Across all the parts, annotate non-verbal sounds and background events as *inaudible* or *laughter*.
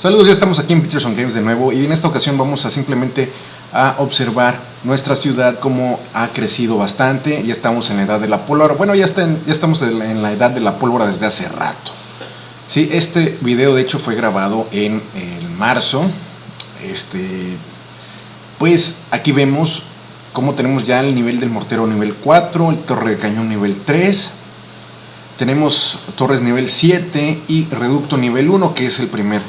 Saludos, ya estamos aquí en Peterson Games de nuevo y en esta ocasión vamos a simplemente a observar nuestra ciudad como ha crecido bastante, ya estamos en la edad de la pólvora, bueno ya, estamos en la edad de la pólvora desde hace rato. Sí, este video de hecho fue grabado en el marzo, este, pues aquí vemos cómo tenemos ya el nivel del mortero nivel 4, el torre de cañón nivel 3, tenemos torres nivel 7 y reducto nivel 1 que es el primer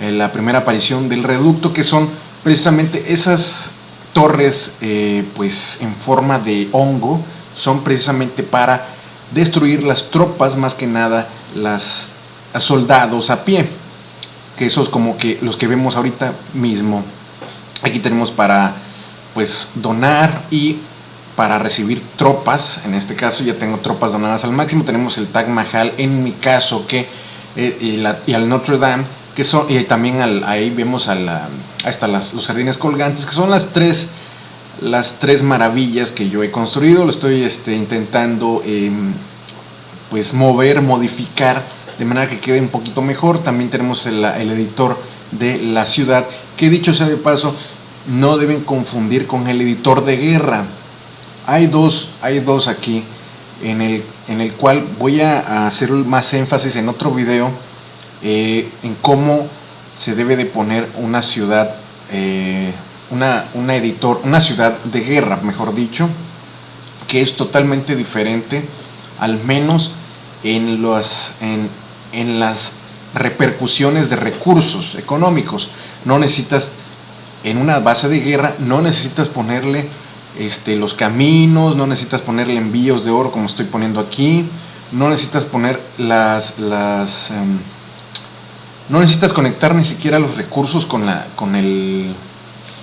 eh, la primera aparición del reducto, que son precisamente esas torres eh, pues en forma de hongo, son precisamente para destruir las tropas, más que nada las soldados a pie, que esos como que los que vemos ahorita mismo. Aquí tenemos para pues donar y para recibir tropas, en este caso ya tengo tropas donadas al máximo, tenemos el Tag Mahal en mi caso que eh, y, la, y al Notre Dame que son, y también ahí vemos a la, hasta las, los jardines colgantes, que son las tres, las tres maravillas que yo he construido, lo estoy este, intentando em, pues mover, modificar, de manera que quede un poquito mejor, también tenemos el, el editor de la ciudad, que dicho sea de paso, no deben confundir con el editor de guerra, hay dos, hay dos aquí, en el, en el cual voy a hacer más énfasis en otro video, eh, en cómo se debe de poner una ciudad, eh, una, una, editor, una ciudad de guerra, mejor dicho, que es totalmente diferente, al menos en, los, en, en las repercusiones de recursos económicos. No necesitas, en una base de guerra, no necesitas ponerle este, los caminos, no necesitas ponerle envíos de oro como estoy poniendo aquí, no necesitas poner las, las em, no necesitas conectar ni siquiera los recursos con, la, con, el,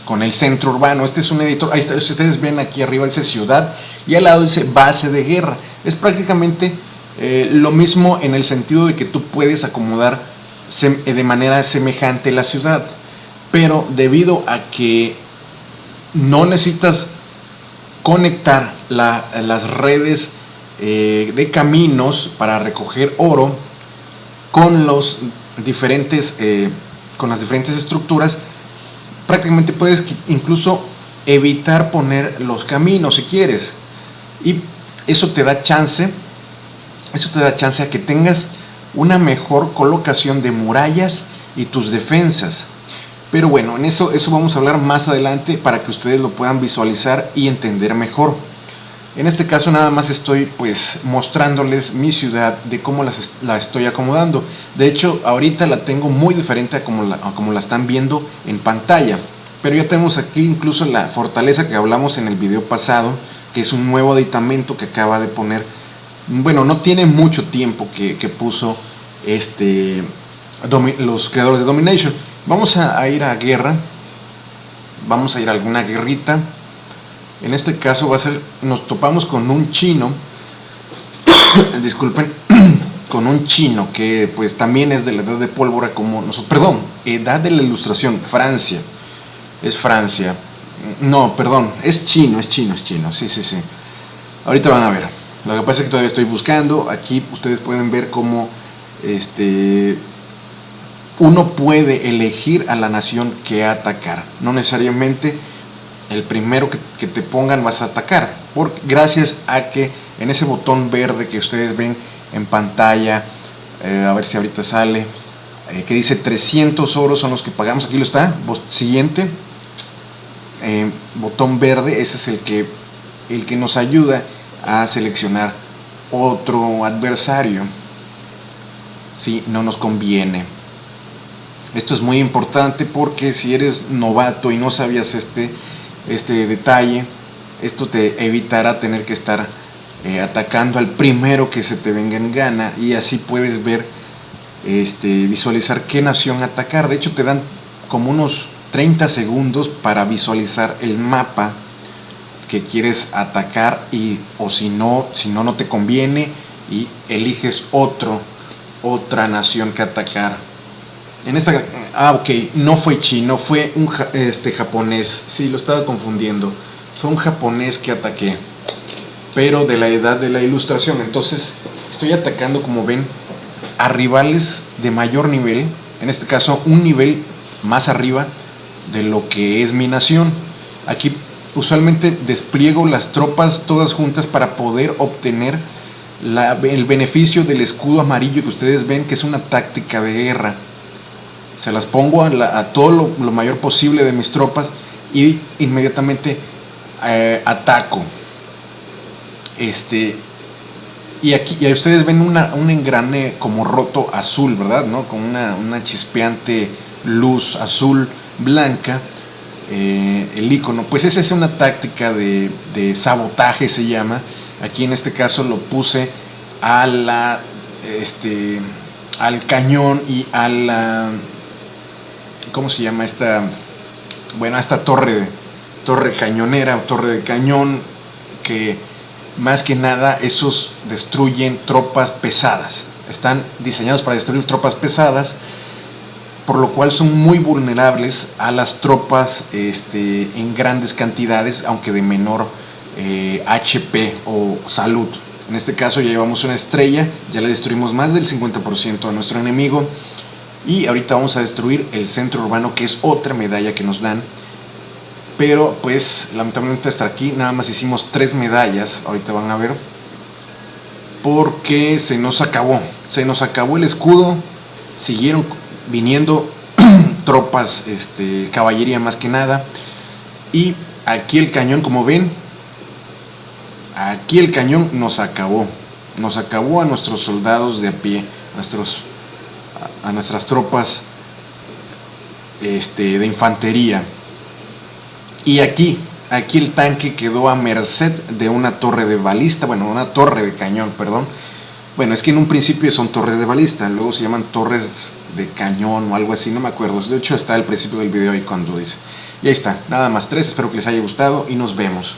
con el centro urbano. Este es un editor, ahí está, ustedes ven aquí arriba dice ciudad y al lado dice base de guerra. Es prácticamente eh, lo mismo en el sentido de que tú puedes acomodar de manera semejante la ciudad. Pero debido a que no necesitas conectar las redes eh, de caminos para recoger oro con los diferentes, eh, con las diferentes estructuras, prácticamente puedes incluso evitar poner los caminos si quieres. Y eso te da chance, eso te da chance a que tengas una mejor colocación de murallas y tus defensas. Pero bueno, en eso, eso vamos a hablar más adelante para que ustedes lo puedan visualizar y entender mejor. En este caso nada más estoy pues mostrándoles mi ciudad de cómo la estoy acomodando. De hecho ahorita la tengo muy diferente a como la, están viendo en pantalla. Pero ya tenemos aquí incluso la fortaleza que hablamos en el video pasado, que es un nuevo aditamento que acaba de poner. Bueno, no tiene mucho tiempo que, puso este, los creadores de Domination. Vamos a ir a guerra, vamos a ir a alguna guerrita en este caso va a ser, nos topamos con un chino, *coughs* disculpen, *coughs* con un chino que pues también es de la edad de pólvora como nosotros, perdón, edad de la ilustración, Francia, es Francia, no, perdón, es chino, es chino, es chino, sí, sí, sí. Ahorita van a ver. Lo que pasa es que todavía estoy buscando, aquí ustedes pueden ver cómo este, uno puede elegir a la nación que atacar, no necesariamente el primero que, te pongan vas a atacar, por, gracias a que en ese botón verde que ustedes ven en pantalla, eh, a ver si ahorita sale, eh, que dice 300 oros son los que pagamos, aquí lo está, siguiente, eh, botón verde, ese es el que, el que nos ayuda a seleccionar otro adversario, si no nos conviene. Esto es muy importante porque si eres novato y no sabías este, este detalle, esto te evitará tener que estar eh, atacando al primero que se te venga en gana y así puedes ver, este, visualizar qué nación atacar. De hecho te dan como unos 30 segundos para visualizar el mapa que quieres atacar y o si no, si no, no te conviene y eliges otro, otra nación que atacar. En esta Ah, ok, no fue chino, fue un este, japonés. Sí, lo estaba confundiendo. Fue un japonés que ataqué, pero de la edad de la ilustración. Entonces, estoy atacando, como ven, a rivales de mayor nivel. en este caso un nivel más arriba de lo que es mi nación. Aquí usualmente despliego las tropas todas juntas para poder obtener el beneficio del escudo amarillo que ustedes ven que es una táctica de guerra. Se las pongo a, todo lo, mayor posible de mis tropas y inmediatamente eh, ataco. Este, y aquí y ustedes ven una, un engrane como roto azul, ¿verdad? ¿No? Con una, una chispeante luz azul blanca eh, el icono. Pues esa es una táctica de, sabotaje, se llama. Aquí en este caso lo puse a la, este, al cañón y a la, ¿cómo se llama esta? Bueno, esta torre, torre cañonera, torre de cañón, que más que nada esos destruyen tropas pesadas. Están diseñados para destruir tropas pesadas por lo cual son muy vulnerables a las tropas este, en grandes cantidades, aunque de menor HP eh, o salud. En este caso ya llevamos una estrella, ya le destruimos más del 50% a nuestro enemigo y ahorita vamos a destruir el centro urbano que es otra medalla que nos dan. Pero pues lamentablemente hasta aquí nada más hicimos tres medallas, ahorita van a ver, porque se nos acabó, se nos acabó el escudo, siguieron viniendo *clears throat* tropas, este, caballería más que nada. Y aquí el cañón, como ven, aquí el cañón nos acabó. Nos acabó a nuestros soldados de a pie, a, nuestros, a nuestras tropas este, de infantería. Y aquí, aquí el tanque quedó a merced de una torre de balista, bueno, una torre de cañón, perdón. Bueno, es que en un principio son torres de balista, luego se llaman torres de cañón o algo así, no me acuerdo. De hecho está al principio del video ahí cuando dice. Y ahí está, nada más tres, espero que les haya gustado y nos vemos.